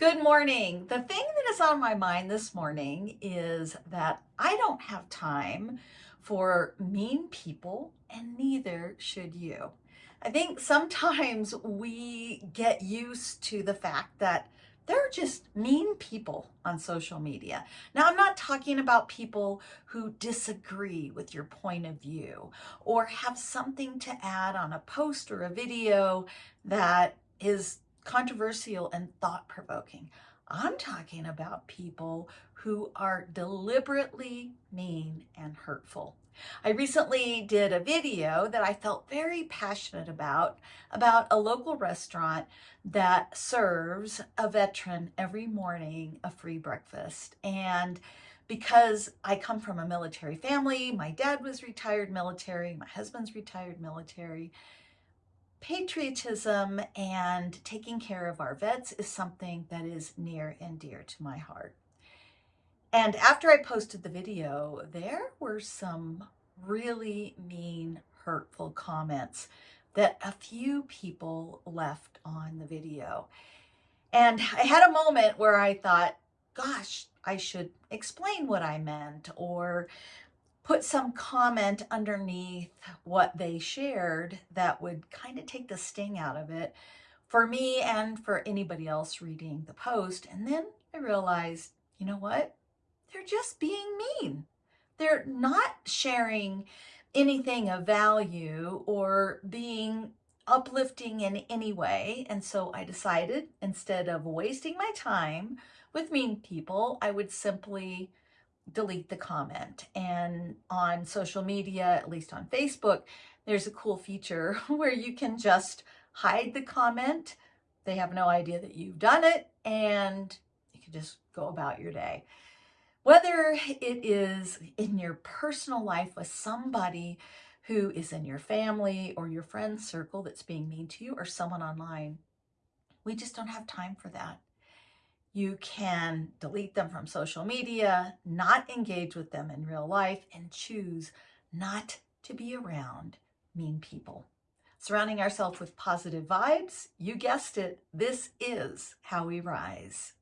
Good morning. The thing that is on my mind this morning is that I don't have time for mean people and neither should you. I think sometimes we get used to the fact that there are just mean people on social media. Now, I'm not talking about people who disagree with your point of view or have something to add on a post or a video that is controversial and thought-provoking. I'm talking about people who are deliberately mean and hurtful. I recently did a video that I felt very passionate about, about a local restaurant that serves a veteran every morning a free breakfast. And because I come from a military family, my dad was retired military, my husband's retired military, patriotism and taking care of our vets is something that is near and dear to my heart. And after I posted the video, there were some really mean, hurtful comments that a few people left on the video. And I had a moment where I thought, gosh, I should explain what I meant or put some comment underneath what they shared that would kind of take the sting out of it for me and for anybody else reading the post. And then I realized, you know what? They're just being mean. They're not sharing anything of value or being uplifting in any way. And so I decided instead of wasting my time with mean people, I would simply delete the comment. And on social media, at least on Facebook, there's a cool feature where you can just hide the comment. They have no idea that you've done it and you can just go about your day. Whether it is in your personal life with somebody who is in your family or your friend circle that's being mean to you or someone online, we just don't have time for that. You can delete them from social media, not engage with them in real life, and choose not to be around mean people. Surrounding ourselves with positive vibes, you guessed it, this is how we rise.